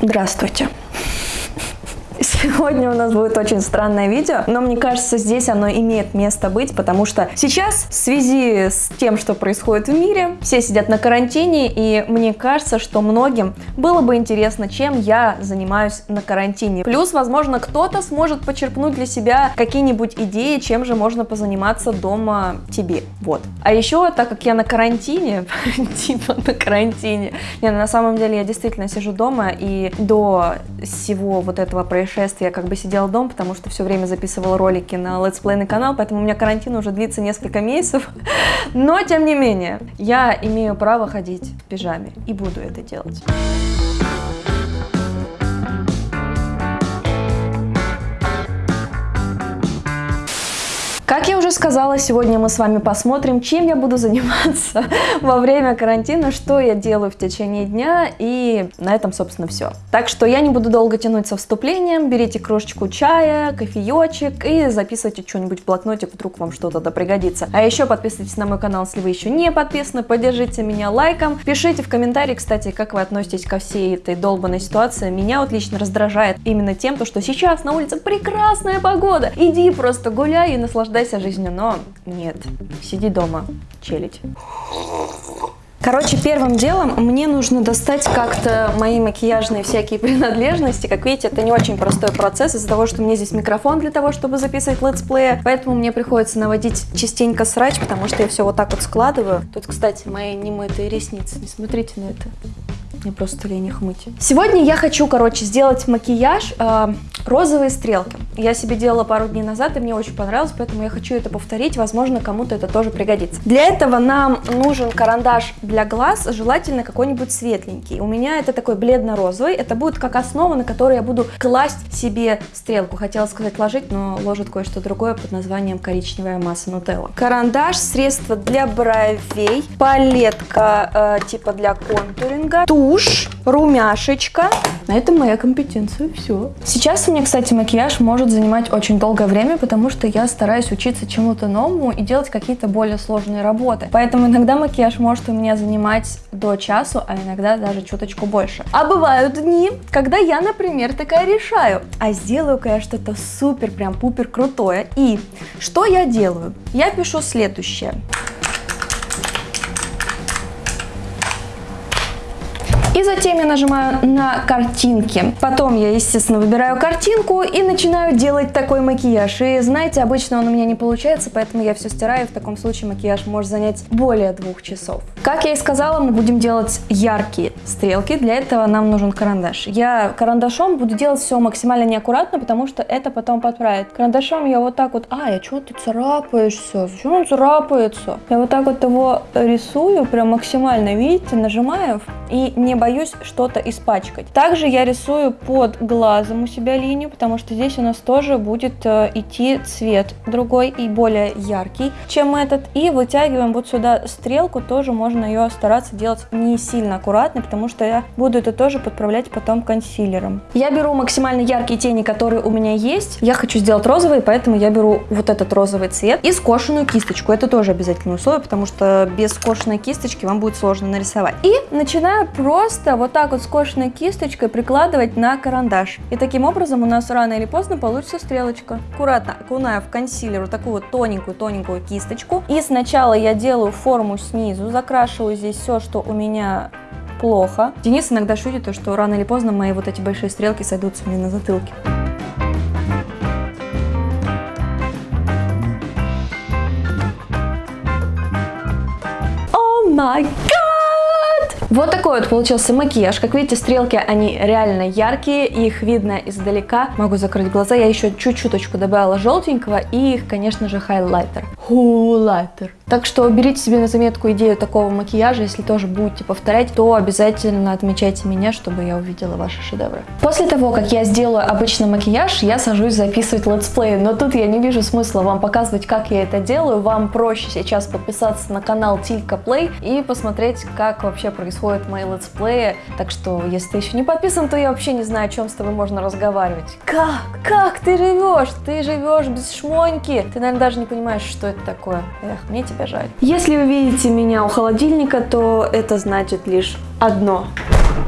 Здравствуйте. Сегодня у нас будет очень странное видео, но мне кажется, здесь оно имеет место быть, потому что сейчас в связи с тем, что происходит в мире, все сидят на карантине, и мне кажется, что многим было бы интересно, чем я занимаюсь на карантине. Плюс, возможно, кто-то сможет почерпнуть для себя какие-нибудь идеи, чем же можно позаниматься дома тебе. Вот. А еще, так как я на карантине, типа на карантине, не, на самом деле я действительно сижу дома, и до всего вот этого происшествия я как бы сидела дома, потому что все время записывала ролики на летсплейный канал, поэтому у меня карантин уже длится несколько месяцев. Но, тем не менее, я имею право ходить в пижаме и буду это делать. Как я уже сказала, сегодня мы с вами посмотрим, чем я буду заниматься во время карантина, что я делаю в течение дня, и на этом, собственно, все. Так что я не буду долго тянуть со вступлением, берите кружечку чая, кофеечек и записывайте что-нибудь в блокнотик, вдруг вам что-то да пригодится. А еще подписывайтесь на мой канал, если вы еще не подписаны, поддержите меня лайком, пишите в комментарии, кстати, как вы относитесь ко всей этой долбанной ситуации. Меня вот лично раздражает именно тем, то, что сейчас на улице прекрасная погода, иди просто гуляй и наслаждайся наслаждайся жизнью, но нет, сиди дома, челить. Короче, первым делом мне нужно достать как-то мои макияжные всякие принадлежности. Как видите, это не очень простой процесс из-за того, что мне здесь микрофон для того, чтобы записывать летсплея. Поэтому мне приходится наводить частенько срач, потому что я все вот так вот складываю. Тут, кстати, мои немытые ресницы. Не смотрите на это. Мне просто лень их мыть. Сегодня я хочу, короче, сделать макияж э, розовые стрелки. Я себе делала пару дней назад, и мне очень понравилось, поэтому я хочу это повторить. Возможно, кому-то это тоже пригодится. Для этого нам нужен карандаш для глаз, желательно какой-нибудь светленький. У меня это такой бледно-розовый. Это будет как основа, на которой я буду класть себе стрелку. Хотела сказать ложить, но ложит кое-что другое под названием коричневая масса нутелла. Карандаш, средство для бровей, палетка э, типа для контуринга, тушь тушь, румяшечка. На этом моя компетенция, все. Сейчас мне, кстати, макияж может занимать очень долгое время, потому что я стараюсь учиться чему-то новому и делать какие-то более сложные работы. Поэтому иногда макияж может у меня занимать до часу, а иногда даже чуточку больше. А бывают дни, когда я, например, такая решаю, а сделаю-ка я что-то супер, прям пупер крутое. И что я делаю? Я пишу следующее. И затем я нажимаю на картинки. Потом я, естественно, выбираю картинку и начинаю делать такой макияж. И знаете, обычно он у меня не получается, поэтому я все стираю. В таком случае макияж может занять более двух часов. Как я и сказала, мы будем делать яркие стрелки. Для этого нам нужен карандаш. Я карандашом буду делать все максимально неаккуратно, потому что это потом подправит. Карандашом я вот так вот... А, я что ты царапаешься? Почему он царапается? Я вот так вот его рисую, прям максимально, видите, нажимаю и не боюсь боюсь что-то испачкать. Также я рисую под глазом у себя линию, потому что здесь у нас тоже будет э, идти цвет другой и более яркий, чем этот. И вытягиваем вот сюда стрелку, тоже можно ее стараться делать не сильно аккуратно, потому что я буду это тоже подправлять потом консилером. Я беру максимально яркие тени, которые у меня есть. Я хочу сделать розовый, поэтому я беру вот этот розовый цвет и скошенную кисточку. Это тоже обязательное условие, потому что без скошенной кисточки вам будет сложно нарисовать. И начинаю просто просто вот так вот скошенной кисточкой прикладывать на карандаш. И таким образом у нас рано или поздно получится стрелочка. Аккуратно окунаю в консилер вот такую вот тоненькую-тоненькую кисточку. И сначала я делаю форму снизу, закрашиваю здесь все, что у меня плохо. Денис иногда шутит, что рано или поздно мои вот эти большие стрелки сойдутся мне на затылке. О май вот такой вот получился макияж. Как видите, стрелки, они реально яркие, их видно издалека. Могу закрыть глаза. Я еще чуть-чуточку добавила желтенького и конечно же, хайлайтер. Хулайтер. Так что берите себе на заметку идею такого макияжа. Если тоже будете повторять, то обязательно отмечайте меня, чтобы я увидела ваши шедевры. После того, как я сделаю обычный макияж, я сажусь записывать летсплей. Но тут я не вижу смысла вам показывать, как я это делаю. Вам проще сейчас подписаться на канал Тилька Play и посмотреть, как вообще происходят мои летсплеи. Так что, если ты еще не подписан, то я вообще не знаю, о чем с тобой можно разговаривать. Как? Как ты живешь? Ты живешь без шмоньки. Ты, наверное, даже не понимаешь, что это такое. Эх, мне тебя жаль. Если вы видите меня у холодильника, то это значит лишь одно.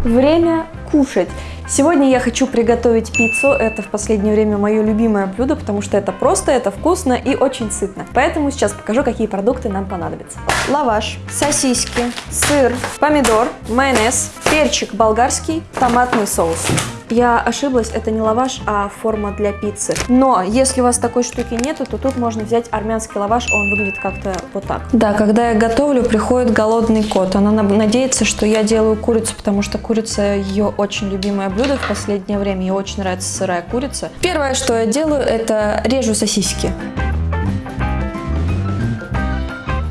Время кушать. Сегодня я хочу приготовить пиццу. Это в последнее время мое любимое блюдо, потому что это просто, это вкусно и очень сытно. Поэтому сейчас покажу, какие продукты нам понадобятся. Лаваш, сосиски, сыр, помидор, майонез, перчик болгарский, томатный соус. Я ошиблась, это не лаваш, а форма для пиццы. Но если у вас такой штуки нету, то тут можно взять армянский лаваш, он выглядит как-то вот так. Да, когда я готовлю, приходит голодный кот. Она надеется, что я делаю курицу, потому что курица ее очень любимое блюдо в последнее время. Ей очень нравится сырая курица. Первое, что я делаю, это режу сосиски.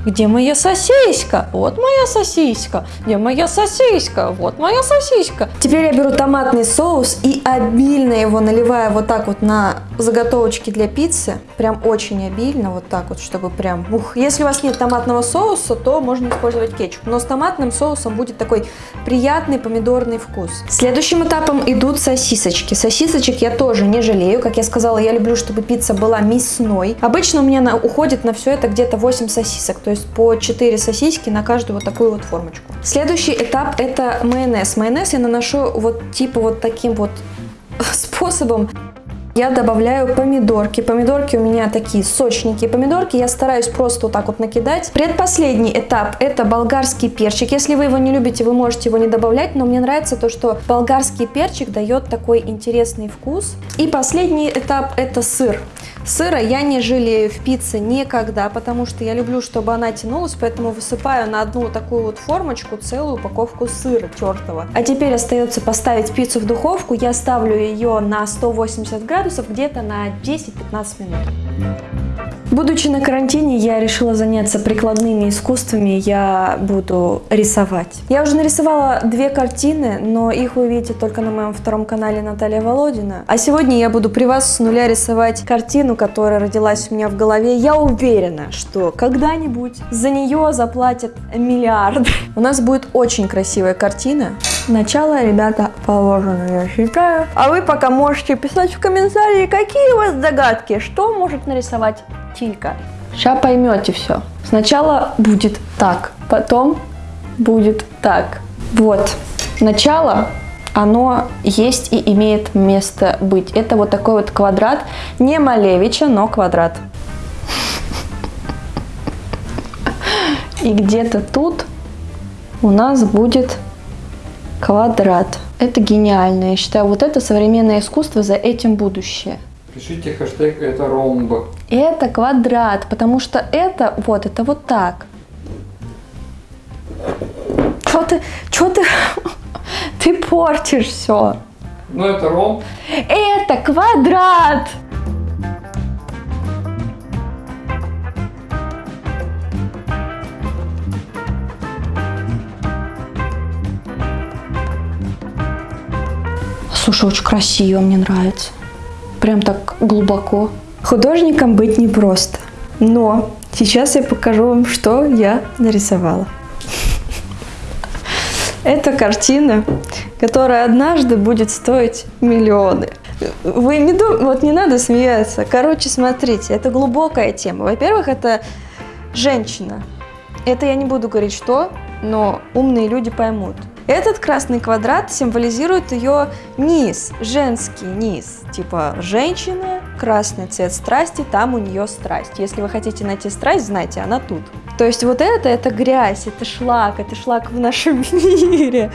Где моя сосиска? Вот моя сосиска. Где моя сосиска? Вот моя сосиска. Теперь я беру томатный соус и обильно его наливаю вот так вот на заготовочки для пиццы. Прям очень обильно, вот так вот, чтобы прям... Ух, если у вас нет томатного соуса, то можно использовать кетчуп. Но с томатным соусом будет такой приятный помидорный вкус. Следующим этапом идут сосисочки. Сосисочек я тоже не жалею. Как я сказала, я люблю, чтобы пицца была мясной. Обычно у меня на, уходит на все это где-то 8 сосисок. То есть по 4 сосиски на каждую вот такую вот формочку. Следующий этап это майонез. Майонез я наношу вот типа вот таким вот способом я добавляю помидорки. Помидорки у меня такие сочненькие помидорки. Я стараюсь просто вот так вот накидать. Предпоследний этап это болгарский перчик. Если вы его не любите, вы можете его не добавлять, но мне нравится то, что болгарский перчик дает такой интересный вкус. И последний этап это сыр. Сыра я не жалею в пицце никогда, потому что я люблю, чтобы она тянулась, поэтому высыпаю на одну такую вот формочку целую упаковку сыра тертого. А теперь остается поставить пиццу в духовку. Я ставлю ее на 180 градусов где-то на 10-15 минут. Будучи на карантине, я решила заняться прикладными искусствами, я буду рисовать. Я уже нарисовала две картины, но их вы увидите только на моем втором канале Наталья Володина. А сегодня я буду при вас с нуля рисовать картину, которая родилась у меня в голове. Я уверена, что когда-нибудь за нее заплатят миллиард. У нас будет очень красивая картина. Начало, ребята, положено, я считаю. А вы пока можете писать в комментарии, какие у вас догадки, что может нарисовать Тилька. Сейчас поймете все. Сначала будет так, потом будет так. Вот, начало, оно есть и имеет место быть. Это вот такой вот квадрат, не Малевича, но квадрат. И где-то тут у нас будет квадрат. Это гениально. Я считаю, вот это современное искусство, за этим будущее. Пишите хэштег это ромб. Это квадрат, потому что это вот, это вот так. Что ты, что ты, ты портишь все. Ну это ромб. Это квадрат. Слушай, очень красиво, мне нравится. Прям так глубоко. Художником быть непросто. Но сейчас я покажу вам, что я нарисовала. Это картина, которая однажды будет стоить миллионы. Вы не дум... вот не надо смеяться. Короче, смотрите, это глубокая тема. Во-первых, это женщина. Это я не буду говорить что, но умные люди поймут. Этот красный квадрат символизирует ее низ, женский низ. Типа женщина, красный цвет страсти, там у нее страсть. Если вы хотите найти страсть, знайте, она тут. То есть вот это, это грязь, это шлак, это шлак в нашем мире.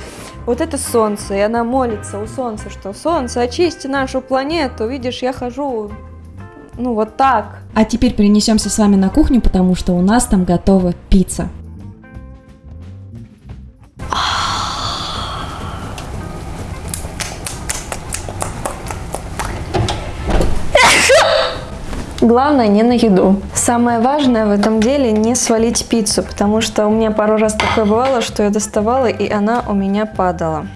Вот это солнце, и она молится у солнца, что солнце, очисти нашу планету. Видишь, я хожу ну вот так. А теперь перенесемся с вами на кухню, потому что у нас там готова пицца. Главное не на еду. Самое важное в этом деле не свалить пиццу, потому что у меня пару раз такое бывало, что я доставала и она у меня падала.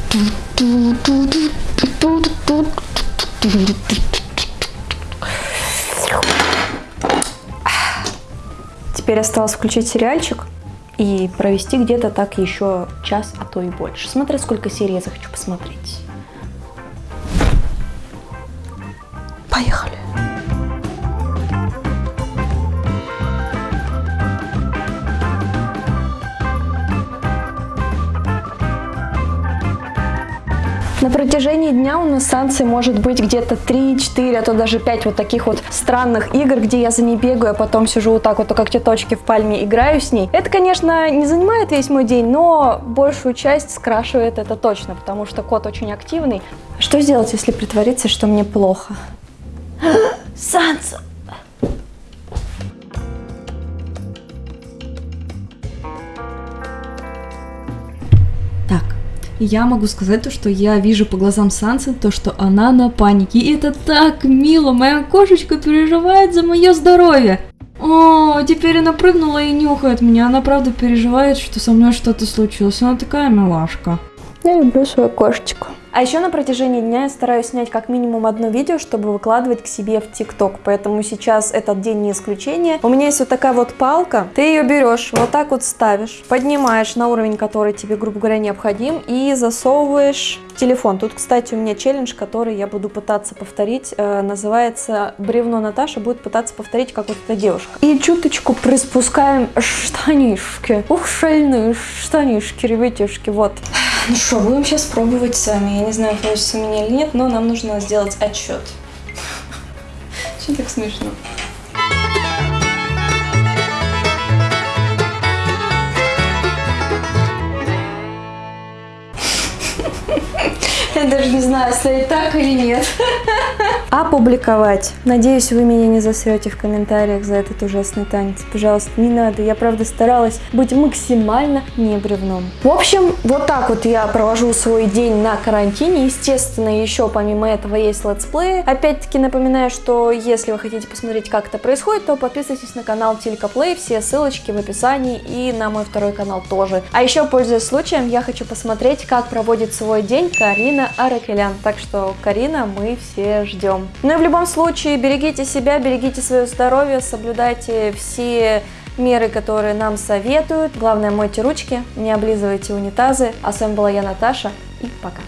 Теперь осталось включить сериальчик и провести где-то так еще час, а то и больше. Смотря сколько серий я захочу посмотреть. На протяжении дня у нас с Санцей может быть где-то 3, 4, а то даже 5 вот таких вот странных игр, где я за ней бегаю, а потом сижу вот так вот, как те точки в пальме, играю с ней. Это, конечно, не занимает весь мой день, но большую часть скрашивает это точно, потому что кот очень активный. Что сделать, если притвориться, что мне плохо? Санса! Я могу сказать то, что я вижу по глазам Сансы, то, что она на панике. И это так мило, моя кошечка переживает за мое здоровье. О, теперь она прыгнула и нюхает меня. Она правда переживает, что со мной что-то случилось. Она такая милашка. Я люблю свою кошечку. А еще на протяжении дня я стараюсь снять как минимум одно видео, чтобы выкладывать к себе в ТикТок. Поэтому сейчас этот день не исключение. У меня есть вот такая вот палка. Ты ее берешь, вот так вот ставишь, поднимаешь на уровень, который тебе, грубо говоря, необходим, и засовываешь телефон. Тут, кстати, у меня челлендж, который я буду пытаться повторить. Э, называется «Бревно Наташа будет пытаться повторить, как вот эта девушка». И чуточку приспускаем штанишки. Ух, шальные штанишки, ребятишки, вот. Ну что, будем сейчас пробовать сами. Я не знаю, получится у меня или нет, но нам нужно сделать отчет. Что так смешно? Я даже не знаю, стоит так или нет. Опубликовать. Надеюсь, вы меня не засрете в комментариях за этот ужасный танец. Пожалуйста, не надо. Я, правда, старалась быть максимально не бревном. В общем, вот так вот я провожу свой день на карантине. Естественно, еще помимо этого есть летсплеи. Опять-таки напоминаю, что если вы хотите посмотреть, как это происходит, то подписывайтесь на канал Тилька Плей. Все ссылочки в описании и на мой второй канал тоже. А еще, пользуясь случаем, я хочу посмотреть, как проводит свой день Аракелян. Так что, Карина, мы все ждем. Ну и в любом случае, берегите себя, берегите свое здоровье, соблюдайте все меры, которые нам советуют. Главное, мойте ручки, не облизывайте унитазы. А с вами была я, Наташа, и пока.